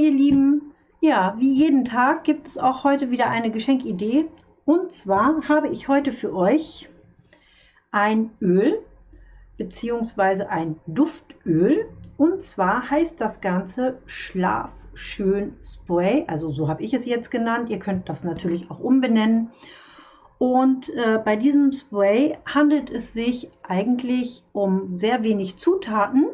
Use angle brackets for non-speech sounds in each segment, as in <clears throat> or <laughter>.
ihr Lieben, ja, wie jeden Tag gibt es auch heute wieder eine Geschenkidee. Und zwar habe ich heute für euch ein Öl bzw. ein Duftöl. Und zwar heißt das Ganze Schlaf schön Spray. Also so habe ich es jetzt genannt. Ihr könnt das natürlich auch umbenennen. Und äh, bei diesem Spray handelt es sich eigentlich um sehr wenig Zutaten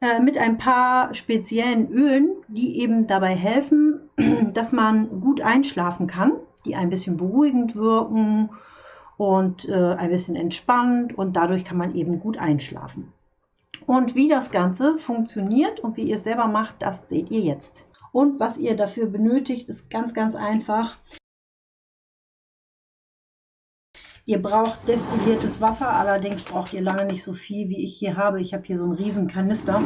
äh, mit ein paar speziellen Ölen, die eben dabei helfen, <clears throat> dass man gut einschlafen kann, die ein bisschen beruhigend wirken und äh, ein bisschen entspannt und dadurch kann man eben gut einschlafen. Und wie das Ganze funktioniert und wie ihr es selber macht, das seht ihr jetzt. Und was ihr dafür benötigt, ist ganz, ganz einfach. Ihr braucht destilliertes Wasser, allerdings braucht ihr lange nicht so viel, wie ich hier habe. Ich habe hier so einen riesen Kanister.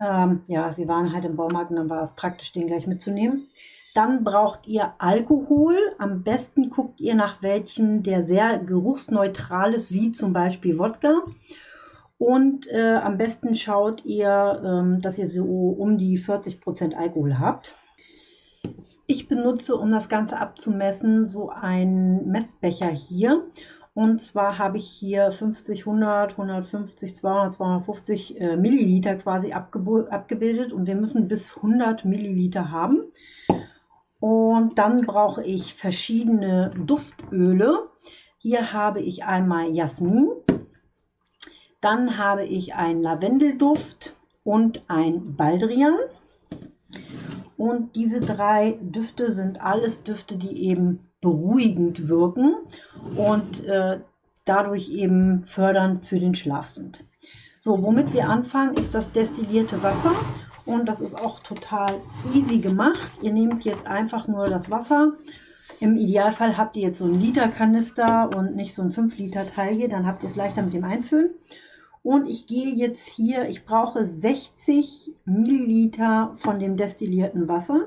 Ähm, ja, wir waren halt im Baumarkt und dann war es praktisch, den gleich mitzunehmen. Dann braucht ihr Alkohol. Am besten guckt ihr nach welchem, der sehr geruchsneutral ist, wie zum Beispiel Wodka. Und äh, am besten schaut ihr, ähm, dass ihr so um die 40% Alkohol habt. Ich benutze, um das Ganze abzumessen, so einen Messbecher hier. Und zwar habe ich hier 50, 100, 150, 200, 250 äh, Milliliter quasi abgebildet. Und wir müssen bis 100 Milliliter haben. Und dann brauche ich verschiedene Duftöle. Hier habe ich einmal Jasmin. Dann habe ich einen Lavendelduft und ein Baldrian. Und diese drei Düfte sind alles Düfte, die eben beruhigend wirken und äh, dadurch eben fördernd für den Schlaf sind. So, womit wir anfangen, ist das destillierte Wasser. Und das ist auch total easy gemacht. Ihr nehmt jetzt einfach nur das Wasser. Im Idealfall habt ihr jetzt so einen Liter Kanister und nicht so ein 5 Liter Teil hier. Dann habt ihr es leichter mit dem Einfüllen. Und ich gehe jetzt hier, ich brauche 60 Milliliter von dem destillierten Wasser.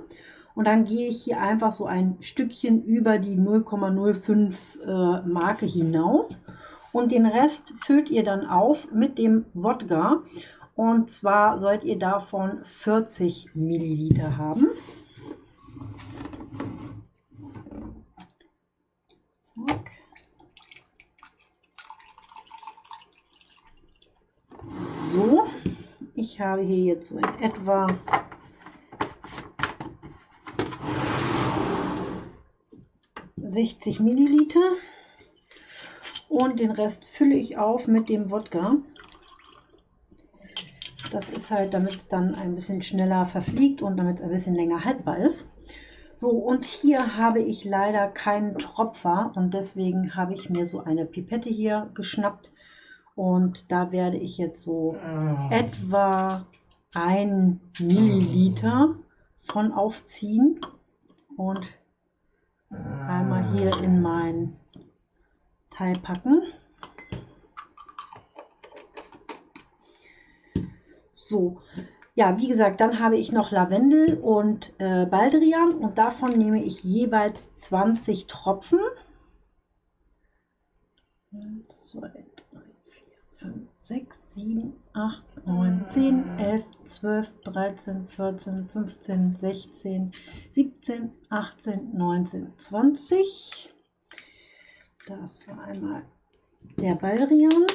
Und dann gehe ich hier einfach so ein Stückchen über die 0,05 äh, Marke hinaus. Und den Rest füllt ihr dann auf mit dem Wodka. Und zwar sollt ihr davon 40 Milliliter haben. So, ich habe hier jetzt so in etwa sechzig Milliliter und den Rest fülle ich auf mit dem Wodka. Das ist halt, damit es dann ein bisschen schneller verfliegt und damit es ein bisschen länger haltbar ist. So, und hier habe ich leider keinen Tropfer und deswegen habe ich mir so eine Pipette hier geschnappt und da werde ich jetzt so ah. etwa ein Milliliter von aufziehen und einmal hier in mein Teil packen. So, ja, wie gesagt, dann habe ich noch Lavendel und äh, Baldrian und davon nehme ich jeweils 20 Tropfen. 1, 2, 5, 6, 7, 8, 9, 10, 11, 12, 13, 14, 15, 16, 17, 18, 19, 20. Das war einmal der Baldrian.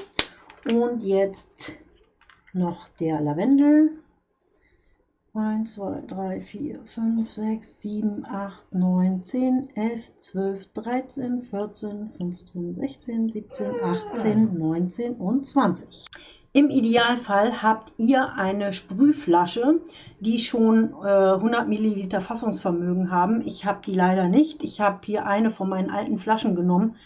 Und jetzt noch der Lavendel. 1, 2, 3, 4, 5, 6, 7, 8, 9, 10, 11, 12, 13, 14, 15, 16, 17, 18, 19 und 20. Im Idealfall habt ihr eine Sprühflasche, die schon äh, 100 Milliliter Fassungsvermögen haben. Ich habe die leider nicht. Ich habe hier eine von meinen alten Flaschen genommen,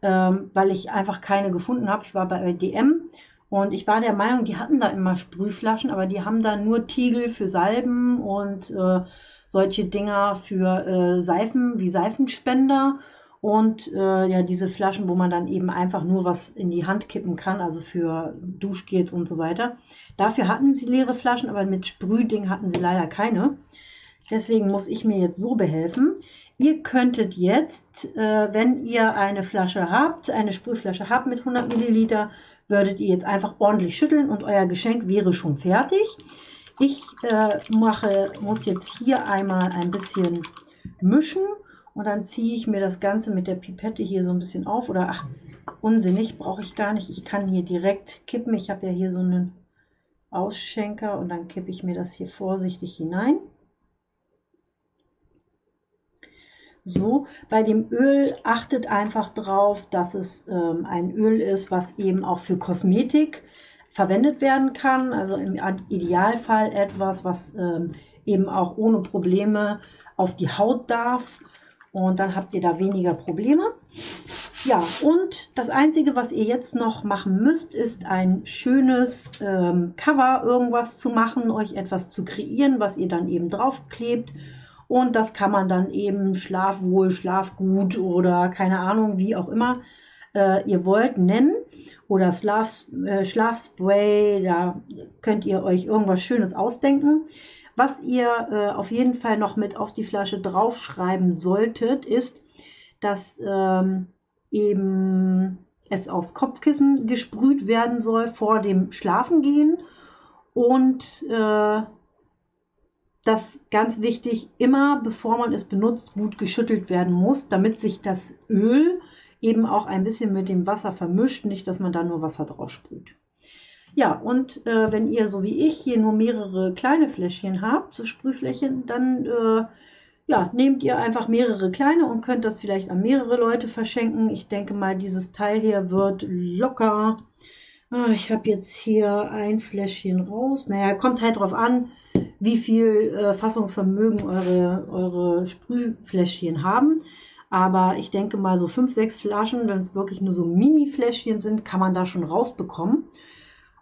ähm, weil ich einfach keine gefunden habe. Ich war bei DM und ich war der Meinung, die hatten da immer Sprühflaschen, aber die haben da nur Tiegel für Salben und äh, solche Dinger für äh, Seifen wie Seifenspender und äh, ja diese Flaschen, wo man dann eben einfach nur was in die Hand kippen kann, also für Duschgels und so weiter. Dafür hatten sie leere Flaschen, aber mit Sprühding hatten sie leider keine. Deswegen muss ich mir jetzt so behelfen. Ihr könntet jetzt, äh, wenn ihr eine Flasche habt, eine Sprühflasche habt mit 100 Milliliter, würdet ihr jetzt einfach ordentlich schütteln und euer Geschenk wäre schon fertig. Ich äh, mache, muss jetzt hier einmal ein bisschen mischen und dann ziehe ich mir das Ganze mit der Pipette hier so ein bisschen auf. Oder ach, unsinnig, brauche ich gar nicht. Ich kann hier direkt kippen. Ich habe ja hier so einen Ausschenker und dann kippe ich mir das hier vorsichtig hinein. So, bei dem Öl achtet einfach drauf, dass es ähm, ein Öl ist, was eben auch für Kosmetik verwendet werden kann. Also im Idealfall etwas, was ähm, eben auch ohne Probleme auf die Haut darf. Und dann habt ihr da weniger Probleme. Ja, und das Einzige, was ihr jetzt noch machen müsst, ist ein schönes ähm, Cover, irgendwas zu machen, euch etwas zu kreieren, was ihr dann eben draufklebt. Und das kann man dann eben Schlafwohl, Schlafgut oder keine Ahnung, wie auch immer äh, ihr wollt, nennen. Oder Schlaf, äh, Schlafspray, da könnt ihr euch irgendwas Schönes ausdenken. Was ihr äh, auf jeden Fall noch mit auf die Flasche draufschreiben solltet, ist, dass ähm, eben es aufs Kopfkissen gesprüht werden soll vor dem Schlafengehen und äh, das ganz wichtig immer, bevor man es benutzt, gut geschüttelt werden muss, damit sich das Öl eben auch ein bisschen mit dem Wasser vermischt, nicht, dass man da nur Wasser drauf sprüht. Ja, und äh, wenn ihr so wie ich hier nur mehrere kleine Fläschchen habt, zu Sprühflächen, dann äh, ja, nehmt ihr einfach mehrere kleine und könnt das vielleicht an mehrere Leute verschenken. Ich denke mal, dieses Teil hier wird locker. Ah, ich habe jetzt hier ein Fläschchen raus. Naja, kommt halt drauf an, wie viel äh, Fassungsvermögen eure, eure Sprühfläschchen haben. Aber ich denke mal, so fünf, sechs Flaschen, wenn es wirklich nur so Mini-Fläschchen sind, kann man da schon rausbekommen.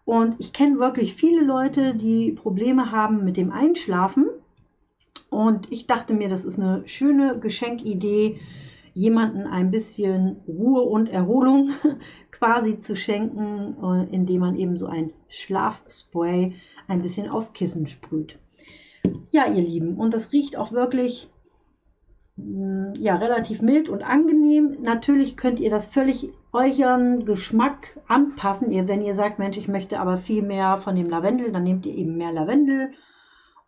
Und ich kenne wirklich viele Leute, die Probleme haben mit dem Einschlafen. Und ich dachte mir, das ist eine schöne Geschenkidee, jemanden ein bisschen Ruhe und Erholung <laughs> quasi zu schenken, äh, indem man eben so ein Schlafspray ein bisschen aufs Kissen sprüht. Ja, ihr Lieben, und das riecht auch wirklich Mm, ja, relativ mild und angenehm. Natürlich könnt ihr das völlig euren Geschmack anpassen. Ihr, wenn ihr sagt, Mensch, ich möchte aber viel mehr von dem Lavendel, dann nehmt ihr eben mehr Lavendel.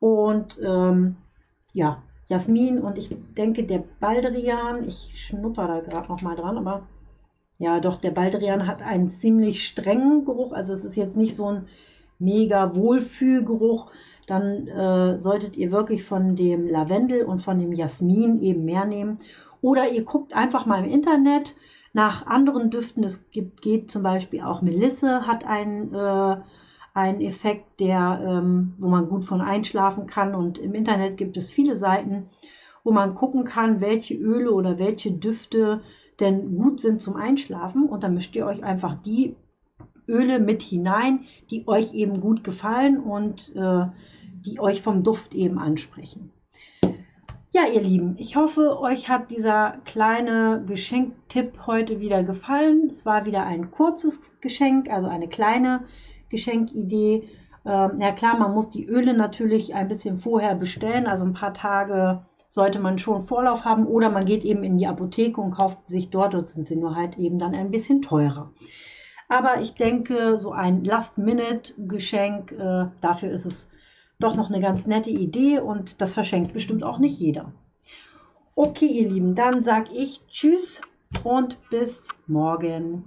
Und ähm, ja, Jasmin und ich denke, der Baldrian, ich schnupper da gerade noch mal dran, aber ja, doch, der Baldrian hat einen ziemlich strengen Geruch. Also es ist jetzt nicht so ein mega Wohlfühlgeruch dann äh, solltet ihr wirklich von dem Lavendel und von dem Jasmin eben mehr nehmen. Oder ihr guckt einfach mal im Internet nach anderen Düften. Es gibt, geht zum Beispiel auch Melisse, hat einen, äh, einen Effekt, der, ähm, wo man gut von einschlafen kann. Und im Internet gibt es viele Seiten, wo man gucken kann, welche Öle oder welche Düfte denn gut sind zum Einschlafen. Und dann mischt ihr euch einfach die Öle mit hinein, die euch eben gut gefallen und äh, die euch vom Duft eben ansprechen. Ja, ihr Lieben, ich hoffe, euch hat dieser kleine Geschenktipp heute wieder gefallen. Es war wieder ein kurzes Geschenk, also eine kleine Geschenkidee. Ähm, ja klar, man muss die Öle natürlich ein bisschen vorher bestellen, also ein paar Tage sollte man schon Vorlauf haben oder man geht eben in die Apotheke und kauft sich dort, dort sind sie nur halt eben dann ein bisschen teurer. Aber ich denke, so ein Last-Minute-Geschenk, äh, dafür ist es doch noch eine ganz nette Idee und das verschenkt bestimmt auch nicht jeder. Okay, ihr Lieben, dann sage ich Tschüss und bis morgen.